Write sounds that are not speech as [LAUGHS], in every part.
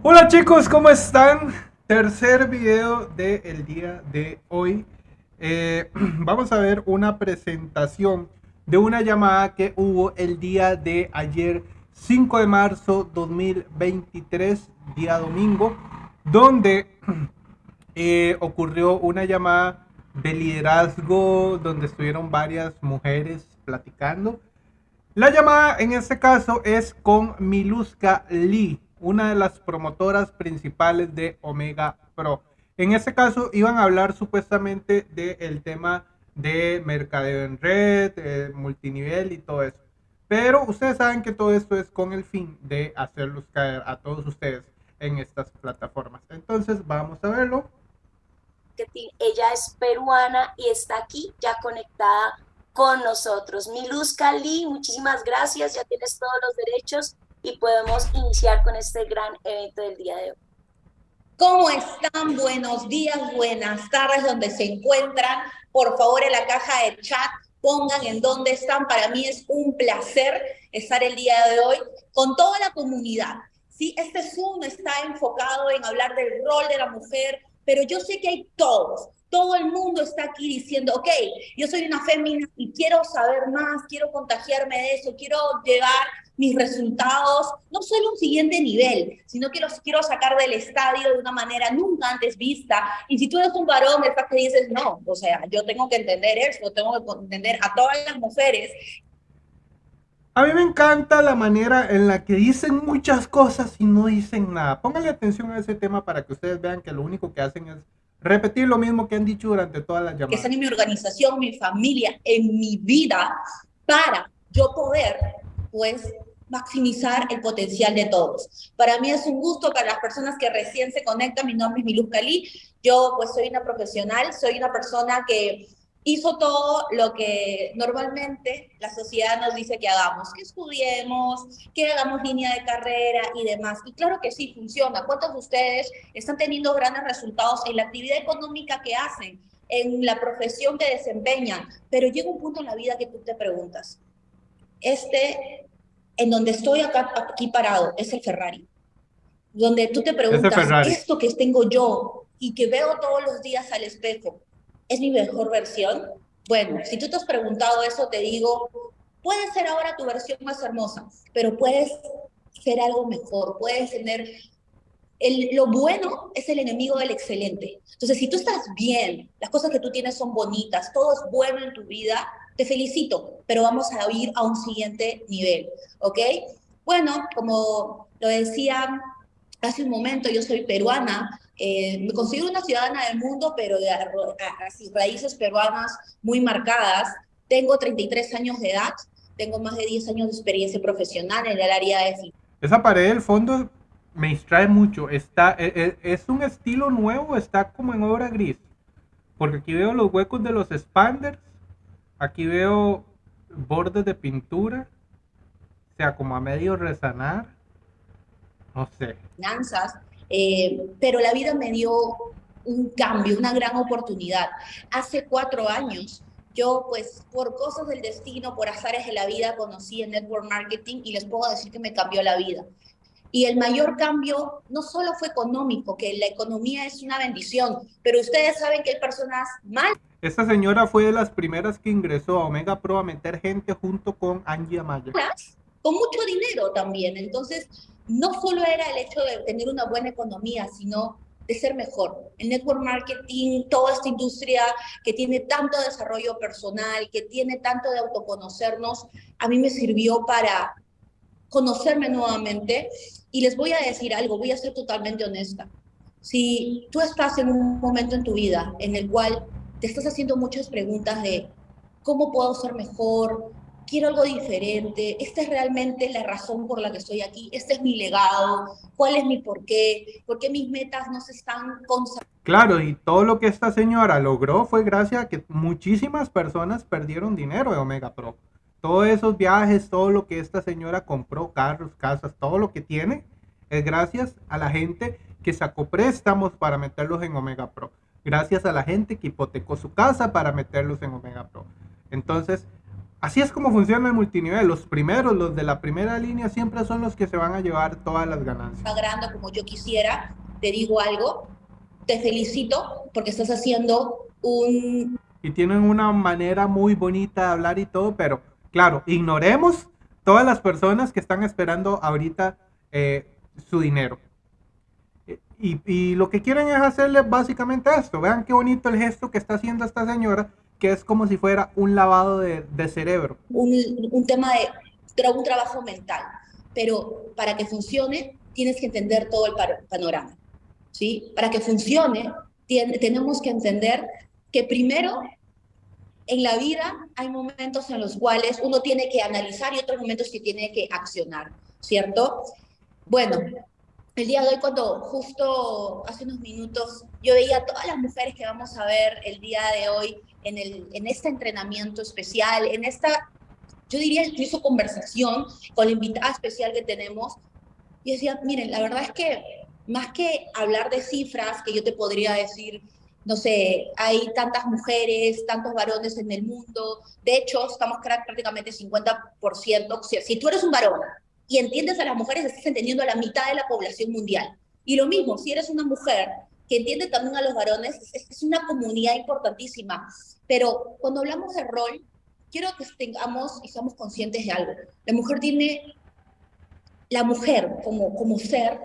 Hola chicos, ¿cómo están? Tercer video del día de hoy. Eh, [CLEARS THROAT] vamos a ver una presentación de una llamada que hubo el día de ayer, 5 de marzo 2023, día domingo, donde [CLEARS THROAT] eh, ocurrió una llamada de liderazgo donde estuvieron varias mujeres platicando. La llamada en este caso es con Miluska Lee, una de las promotoras principales de Omega Pro. En este caso iban a hablar supuestamente del tema de mercadeo en red, multinivel y todo eso. Pero ustedes saben que todo esto es con el fin de hacerlos caer a todos ustedes en estas plataformas. Entonces vamos a verlo. Ella es peruana y está aquí ya conectada con nosotros. Miluska Lee, muchísimas gracias, ya tienes todos los derechos y podemos iniciar con este gran evento del día de hoy. ¿Cómo están? Buenos días, buenas tardes, donde se encuentran. Por favor, en la caja de chat pongan en dónde están. Para mí es un placer estar el día de hoy con toda la comunidad. Sí, este Zoom está enfocado en hablar del rol de la mujer, pero yo sé que hay todos, todo el mundo está aquí diciendo, ok, yo soy una fémina y quiero saber más, quiero contagiarme de eso, quiero llevar mis resultados, no solo un siguiente nivel, sino que los quiero sacar del estadio de una manera nunca antes vista. Y si tú eres un varón, estás que dices, no, o sea, yo tengo que entender eso, tengo que entender a todas las mujeres. A mí me encanta la manera en la que dicen muchas cosas y no dicen nada. Pónganle atención a ese tema para que ustedes vean que lo único que hacen es repetir lo mismo que han dicho durante todas las llamadas. Que están en mi organización, mi familia, en mi vida, para yo poder, pues, maximizar el potencial de todos. Para mí es un gusto para las personas que recién se conectan, mi nombre es Miluz Cali, yo pues soy una profesional, soy una persona que hizo todo lo que normalmente la sociedad nos dice que hagamos, que estudiemos, que hagamos línea de carrera y demás. Y claro que sí, funciona. ¿Cuántos de ustedes están teniendo grandes resultados en la actividad económica que hacen, en la profesión que desempeñan? Pero llega un punto en la vida que tú te preguntas, este en donde estoy acá, aquí parado, es el Ferrari. Donde tú te preguntas, esto que tengo yo y que veo todos los días al espejo, ¿es mi mejor versión? Bueno, si tú te has preguntado eso, te digo, puede ser ahora tu versión más hermosa, pero puedes ser algo mejor, puedes tener... El, lo bueno es el enemigo del excelente. Entonces, si tú estás bien, las cosas que tú tienes son bonitas, todo es bueno en tu vida, te felicito, pero vamos a ir a un siguiente nivel, ¿ok? Bueno, como lo decía hace un momento, yo soy peruana, eh, me considero una ciudadana del mundo, pero de raíces peruanas muy marcadas. Tengo 33 años de edad, tengo más de 10 años de experiencia profesional en el área de... Esa pared del fondo me distrae mucho. Está, es, e, es un estilo nuevo, está como en obra gris. Porque aquí veo los huecos de los expanders Aquí veo bordes de pintura, o sea, como a medio resanar. No sé. Finanzas, eh, pero la vida me dio un cambio, una gran oportunidad. Hace cuatro años, yo pues por cosas del destino, por azares de la vida, conocí el network marketing y les puedo decir que me cambió la vida. Y el mayor cambio no solo fue económico, que la economía es una bendición, pero ustedes saben que hay personas mal. Esta señora fue de las primeras que ingresó a Omega Pro a meter gente junto con Angie Amaya. Con mucho dinero también. Entonces, no solo era el hecho de tener una buena economía, sino de ser mejor. El network marketing, toda esta industria que tiene tanto desarrollo personal, que tiene tanto de autoconocernos, a mí me sirvió para conocerme nuevamente y les voy a decir algo, voy a ser totalmente honesta. Si tú estás en un momento en tu vida en el cual te estás haciendo muchas preguntas de cómo puedo ser mejor, quiero algo diferente, esta es realmente la razón por la que estoy aquí, este es mi legado, cuál es mi porqué, por qué mis metas no se están consagrando. Claro, y todo lo que esta señora logró fue gracias a que muchísimas personas perdieron dinero de Omega Pro todos esos viajes, todo lo que esta señora compró, carros, casas, todo lo que tiene, es gracias a la gente que sacó préstamos para meterlos en Omega Pro. Gracias a la gente que hipotecó su casa para meterlos en Omega Pro. Entonces, así es como funciona el multinivel. Los primeros, los de la primera línea, siempre son los que se van a llevar todas las ganancias. Agrando como yo quisiera, te digo algo, te felicito porque estás haciendo un... Y tienen una manera muy bonita de hablar y todo, pero claro, ignoremos todas las personas que están esperando ahorita eh, su dinero. Y, y, lo que quieren es hacerle básicamente esto. Vean qué bonito el gesto que está haciendo esta señora, que es como si fuera un lavado de, de cerebro. Un, un tema de un trabajo mental. Pero para que funcione, tienes que entender todo el panorama. ¿sí? Para que funcione, tenemos que entender que primero en la vida hay momentos en los cuales uno tiene que analizar y otros momentos que tiene que accionar, ¿cierto? Bueno, el día de hoy, cuando justo hace unos minutos, yo veía a todas las mujeres que vamos a ver el día de hoy en, el, en este entrenamiento especial, en esta, yo diría incluso conversación con la invitada especial que tenemos, y decía, miren, la verdad es que más que hablar de cifras, que yo te podría decir, no sé, hay tantas mujeres, tantos varones en el mundo, de hecho, estamos prácticamente 50%, o sea, si tú eres un varón y entiendes a las mujeres, estás entendiendo a la mitad de la población mundial. Y lo mismo, si eres una mujer que entiende también a los varones, es, una comunidad importantísima. Pero cuando hablamos de rol, quiero que tengamos y seamos conscientes de algo. La mujer tiene, la mujer como, como ser,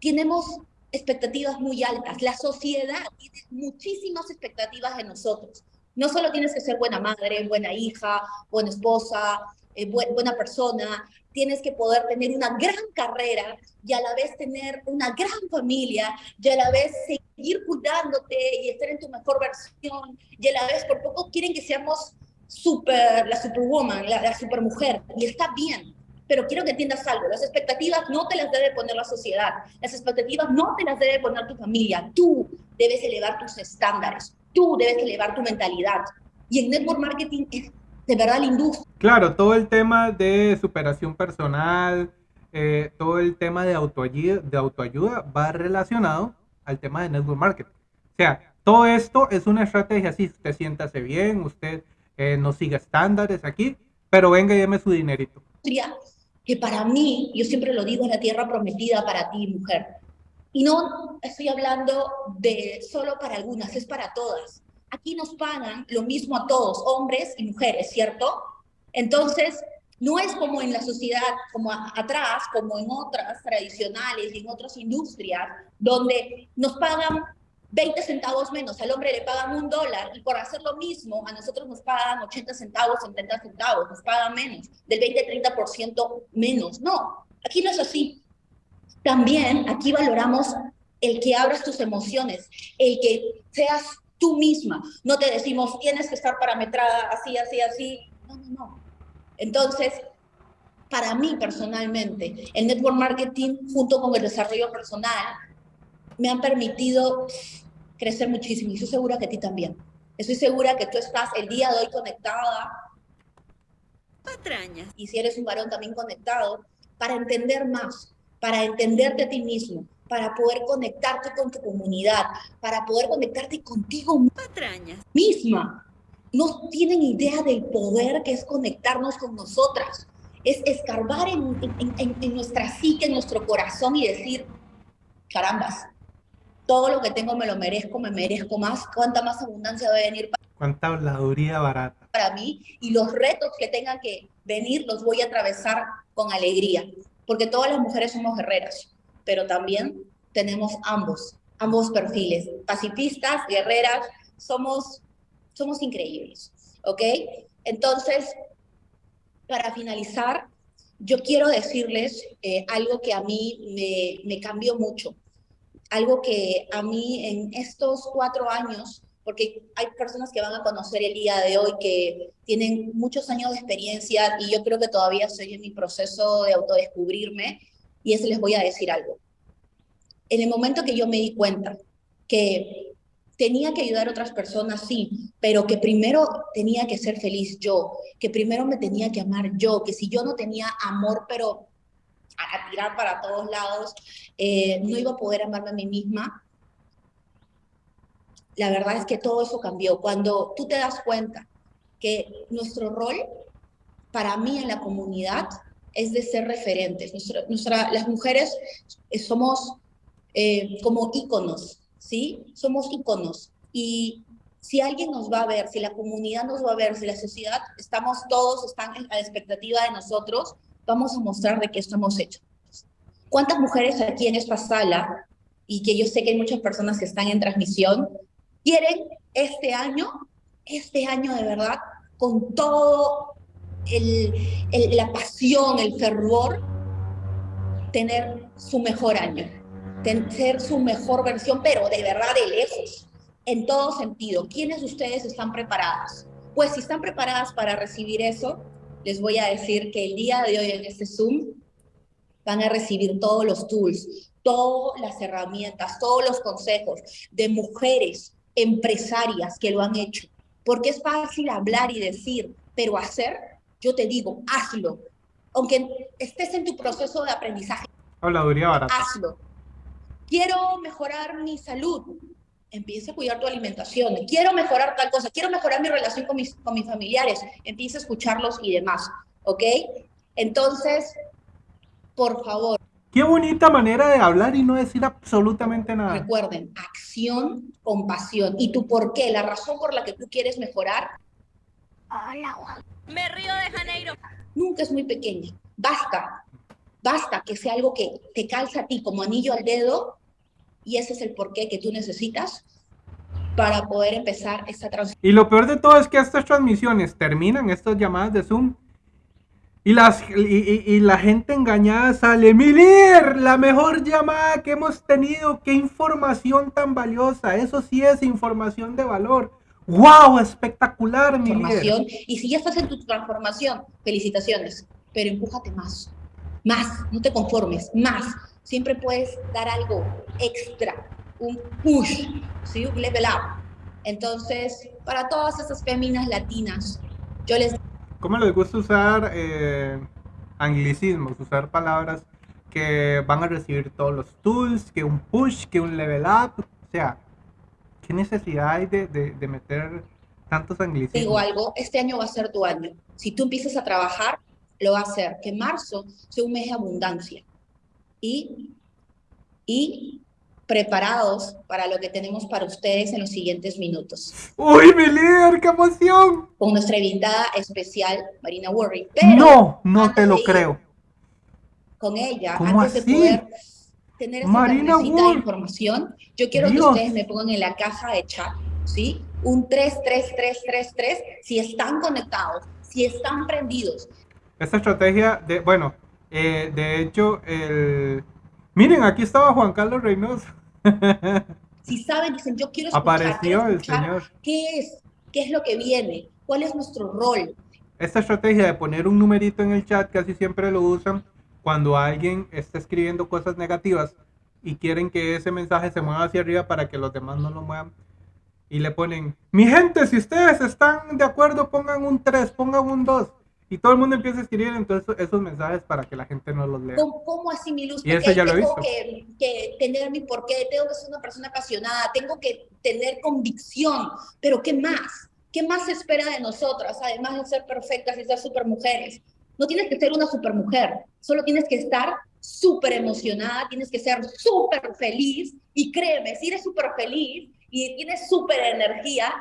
tenemos expectativas muy altas. La sociedad tiene muchísimas expectativas de nosotros. No solo tienes que ser buena madre, buena hija, buena esposa, eh, buena persona, tienes que poder tener una gran carrera y a la vez tener una gran familia y a la vez seguir cuidándote y estar en tu mejor versión y a la vez por poco quieren que seamos super, la superwoman, la, supermujer y está bien, pero quiero que entiendas algo, las expectativas no te las debe poner la sociedad, las expectativas no te las debe poner tu familia, tú debes elevar tus estándares, tú debes elevar tu mentalidad. Y en network marketing es de verdad la industria. Claro, todo el tema de superación personal, eh, todo el tema de autoayuda, de autoayuda va relacionado al tema de network marketing. O sea, todo esto es una estrategia así, usted siéntase bien, usted eh, no siga estándares aquí, pero venga y deme su dinerito. Que para mí, yo siempre lo digo, es la tierra prometida para ti, mujer. Y no estoy hablando de solo para algunas, es para todas aquí nos pagan lo mismo a todos, hombres y mujeres, ¿cierto? Entonces, no es como en la sociedad, como atrás, como en otras tradicionales y en otras industrias, donde nos pagan 20 centavos menos, al hombre le pagan un dólar y por hacer lo mismo a nosotros nos pagan 80 centavos, 70 centavos, nos pagan menos, del 20-30% menos. No, aquí no es así. También aquí valoramos el que abras tus emociones, el que seas tú misma. No te decimos, tienes que estar parametrada así, así, así. No, no, no. Entonces, para mí personalmente, el network marketing junto con el desarrollo personal me han permitido crecer muchísimo y estoy segura que a ti también. Estoy segura que tú estás el día de hoy conectada. Patrañas. Y si eres un varón también conectado, para entender más, para entenderte a ti mismo, para poder conectarte con tu comunidad, para poder conectarte contigo Patrañas. misma. No tienen idea del poder que es conectarnos con nosotras. Es escarbar en, en, en, nuestra psique, en nuestro corazón y decir, carambas, todo lo que tengo me lo merezco, me merezco más. ¿Cuánta más abundancia debe venir para Cuánta habladuría barata. Para mí y los retos que tengan que venir los voy a atravesar con alegría, porque todas las mujeres somos guerreras pero también tenemos ambos, ambos perfiles, pacifistas, guerreras, somos, somos increíbles, ¿ok? Entonces, para finalizar, yo quiero decirles eh, algo que a mí me, me cambió mucho, algo que a mí en estos cuatro años porque hay personas que van a conocer el día de hoy que tienen muchos años de experiencia y yo creo que todavía estoy en mi proceso de autodescubrirme y eso les voy a decir algo. En el momento que yo me di cuenta que tenía que ayudar a otras personas, sí, pero que primero tenía que ser feliz yo, que primero me tenía que amar yo, que si yo no tenía amor, pero a, tirar para todos lados, eh, no iba a poder amarme a mí misma. La verdad es que todo eso cambió. Cuando tú te das cuenta que nuestro rol para mí en la comunidad es de ser referentes. Nuestra, las mujeres somos eh, como íconos, ¿sí? Somos íconos. Y si alguien nos va a ver, si la comunidad nos va a ver, si la sociedad, estamos todos, están a la expectativa de nosotros, vamos a mostrar de qué estamos hechos. ¿Cuántas mujeres aquí en esta sala, y que yo sé que hay muchas personas que están en transmisión, quieren este año, este año de verdad, con todo el, la pasión, el fervor, tener su mejor año, ser su mejor versión, pero de verdad de lejos, en todo sentido. ¿Quiénes de ustedes están preparadas? Pues si están preparadas para recibir eso, les voy a decir que el día de hoy en este Zoom van a recibir todos los tools, todas las herramientas, todos los consejos de mujeres empresarias que lo han hecho. Porque es fácil hablar y decir, pero hacer, yo te digo, hazlo. Aunque estés en tu proceso de aprendizaje, Habladuría barata. hazlo. Quiero mejorar mi salud. Empieza a cuidar tu alimentación. Quiero mejorar tal cosa. Quiero mejorar mi relación con mis, con mis familiares. Empieza a escucharlos y demás. ¿Ok? Entonces, por favor. Qué bonita manera de hablar y no decir absolutamente nada. Recuerden, acción con pasión. ¿Y tu por qué? La razón por la que tú quieres mejorar. Hola, Me río de Janeiro. Nunca es muy pequeña. Basta. Basta que sea algo que te calza a ti como anillo al dedo y ese es el porqué que tú necesitas para poder empezar esta transmisión. Y lo peor de todo es que estas transmisiones terminan, estas llamadas de Zoom, y, las, y, la gente engañada sale, mi la mejor llamada que hemos tenido, qué información tan valiosa, eso sí es información de valor. ¡Wow! Espectacular, mi información. Y si ya estás en tu transformación, felicitaciones, pero empújate más, más, no te conformes, más. Siempre puedes dar algo extra, un push, ¿sí? un level up. Entonces, para todas esas féminas latinas, yo les ¿Cómo les gusta usar eh, anglicismos, usar palabras que van a recibir todos los tools, que un push, que un level up? O sea, ¿qué necesidad hay de, de, meter tantos anglicismos? Digo algo, este año va a ser tu año. Si tú empiezas a trabajar, lo va a hacer. Que marzo sea un mes de abundancia. Y, y preparados para lo que tenemos para ustedes en los siguientes minutos. ¡Uy, mi líder, qué emoción! Con nuestra invitada especial, Marina Worry. no, no te lo creo. Con ella, antes de poder tener esta Marina de información, yo quiero que ustedes me pongan en la caja de chat, ¿sí? Un 33333 si están conectados, si están prendidos. Esta estrategia de, bueno, eh, de hecho, el... Miren, aquí estaba Juan Carlos Reynoso. [LAUGHS] Si saben, dicen, yo quiero escuchar, Apareció el Señor. ¿Qué es? ¿Qué es lo que viene? ¿Cuál es nuestro rol? Esta estrategia de poner un numerito en el chat casi siempre lo usan cuando alguien está escribiendo cosas negativas y quieren que ese mensaje se mueva hacia arriba para que los demás no lo muevan. Y le ponen, mi gente, si ustedes están de acuerdo, pongan un 3, pongan un 2. Y todo el mundo empieza a escribir entonces esos mensajes para que la gente no los lea. ¿Cómo, así mi luz? Y eso ya lo tengo que, que, tener mi porqué, tengo que ser una persona apasionada, tengo que tener convicción, pero ¿qué más? ¿Qué más se espera de nosotras, además de ser perfectas y ser super mujeres? No tienes que ser una super mujer, solo tienes que estar súper emocionada, tienes que ser súper feliz y créeme, si eres súper feliz y tienes súper energía,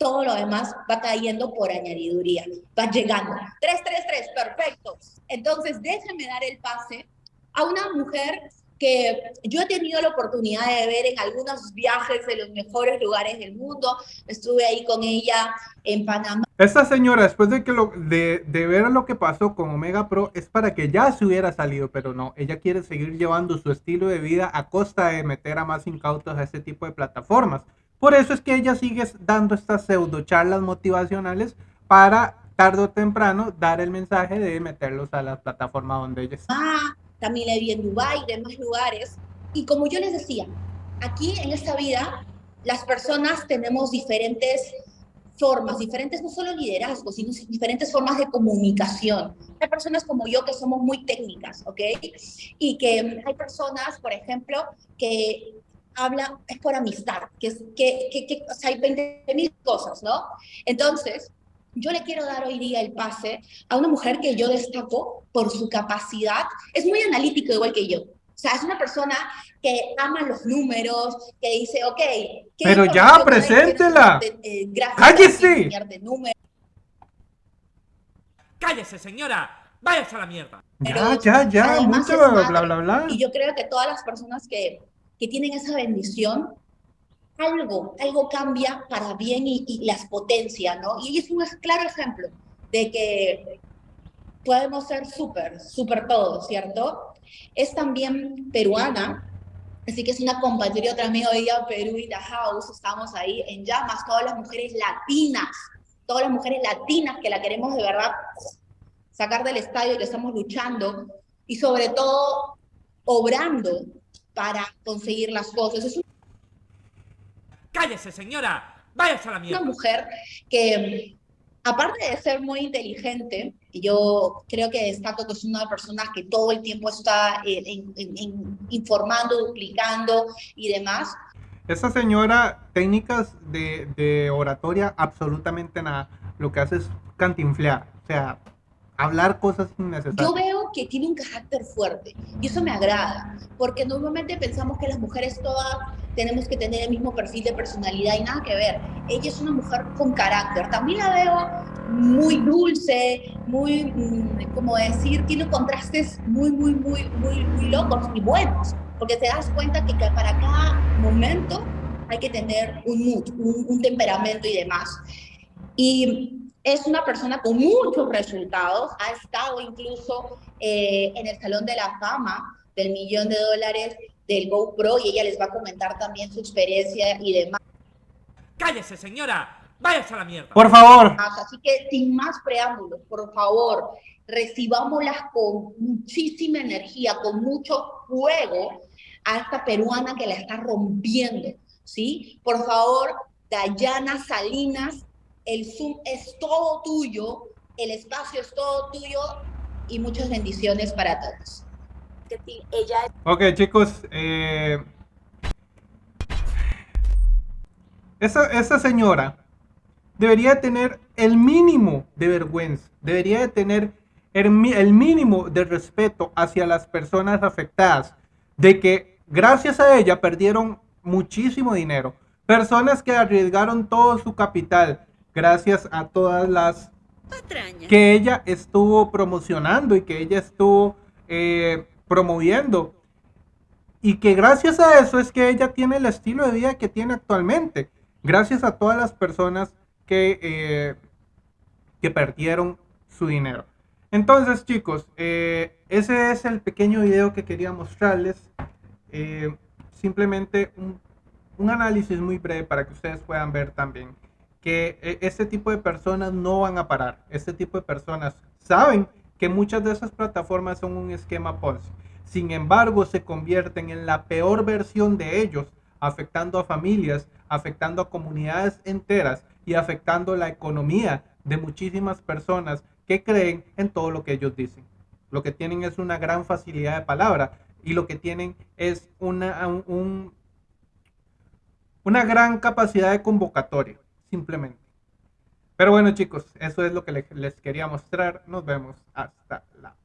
todo lo demás va cayendo por añadiduría, va llegando. 333, perfecto. Entonces, déjenme dar el pase a una mujer que yo he tenido la oportunidad de ver en algunos viajes de los mejores lugares del mundo. Estuve ahí con ella en Panamá. Esta señora, después de, que lo, de, de ver lo que pasó con Omega Pro, es para que ya se hubiera salido, pero no, ella quiere seguir llevando su estilo de vida a costa de meter a más incautos a este tipo de plataformas. Por eso es que ella sigue dando estas pseudo charlas motivacionales para tarde o temprano dar el mensaje de meterlos a la plataforma donde ella está. Ah, también la vi en Dubái, de más lugares. Y como yo les decía, aquí en esta vida las personas tenemos diferentes formas, diferentes no solo liderazgos, sino diferentes formas de comunicación. Hay personas como yo que somos muy técnicas, ¿ok? Y que hay personas, por ejemplo, que habla, es por amistad, que, es, que, que, que o sea, hay 20 mil cosas, ¿no? Entonces, yo le quiero dar hoy día el pase a una mujer que yo destaco por su capacidad. Es muy analítico igual que yo. O sea, es una persona que ama los números, que dice, ok. ¿qué Pero ya, preséntela. De, eh, ¡Cállese! de números. ¡Cállese, señora! ¡Váyase a la mierda! Ya, ya, ya, Además mucho bla, bla, bla. Y yo creo que todas las personas que, que tienen esa bendición, algo, algo cambia para bien y, y las potencia, ¿no? Y es un claro ejemplo de que podemos ser súper, súper todos, ¿cierto? Es también peruana, así que es una compatriota amiga de ella, Perú y the House, estamos ahí en llamas, todas las mujeres latinas, todas las mujeres latinas que la queremos de verdad sacar del estadio, que estamos luchando y sobre todo obrando para conseguir las cosas. Es ¡Cállese, señora! ¡Váyase a la una mierda! mujer que, aparte de ser muy inteligente, yo creo que destaco que es una persona que todo el tiempo está eh, en- en- en- informando, duplicando y demás, Esa señora, técnicas de, de oratoria, absolutamente nada. Lo que hace es cantinflear. O sea, hablar cosas yo innecesarias. veo que tiene un carácter fuerte y eso me agrada, porque normalmente pensamos que las mujeres todas tenemos que tener el mismo perfil de personalidad y nada que ver. Ella es una mujer con carácter. También la veo muy dulce, muy, mm, como decir, tiene contrastes muy, muy, muy, muy, muy locos y buenos, porque te das cuenta que para cada momento hay que tener un mood, un, un temperamento y demás. Y es una persona con muchos resultados, ha estado incluso eh, en el Salón de la Fama del millón de dólares del GoPro y ella les va a comentar también su experiencia y demás. ¡Cállese, señora! ¡Váyase a la mierda! Por favor. Así que sin más preámbulos, por favor, recibámoslas con muchísima energía, con mucho fuego a esta peruana que la está rompiendo, ¿sí? Por favor, Dayana Salinas, el Zoom es todo tuyo, el espacio es todo tuyo y muchas bendiciones para todos. Ok, chicos. eh, esa, esa señora debería tener el mínimo de vergüenza. Debería de tener el, el mínimo de respeto hacia las personas afectadas. De que gracias a ella perdieron muchísimo dinero. Personas que arriesgaron todo su capital gracias a todas las que ella estuvo promocionando y que ella estuvo eh, promoviendo. Y que gracias a eso es que ella tiene el estilo de vida que tiene actualmente. Gracias a todas las personas que, eh, que perdieron su dinero. Entonces chicos, eh, ese es el pequeño video que quería mostrarles. Eh, simplemente un, un análisis muy breve para que ustedes puedan ver también que eh, este tipo de personas no van a parar. Este tipo de personas saben que muchas de esas plataformas son un esquema Ponzi. Sin embargo, se convierten en la peor versión de ellos, afectando a familias, afectando a comunidades enteras y afectando la economía de muchísimas personas que creen en todo lo que ellos dicen. Lo que tienen es una gran facilidad de palabra y lo que tienen es una, un- un- una gran capacidad de convocatoria, simplemente. Pero bueno chicos, eso es lo que le- les quería mostrar. Nos vemos hasta la